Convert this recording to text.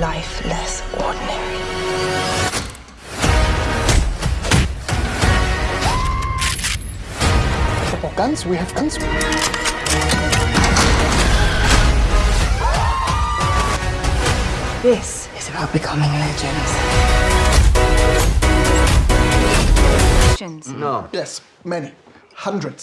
life less ordinary. For guns, we have guns. This is about becoming legends. Legends. No. Yes, many. Hundreds.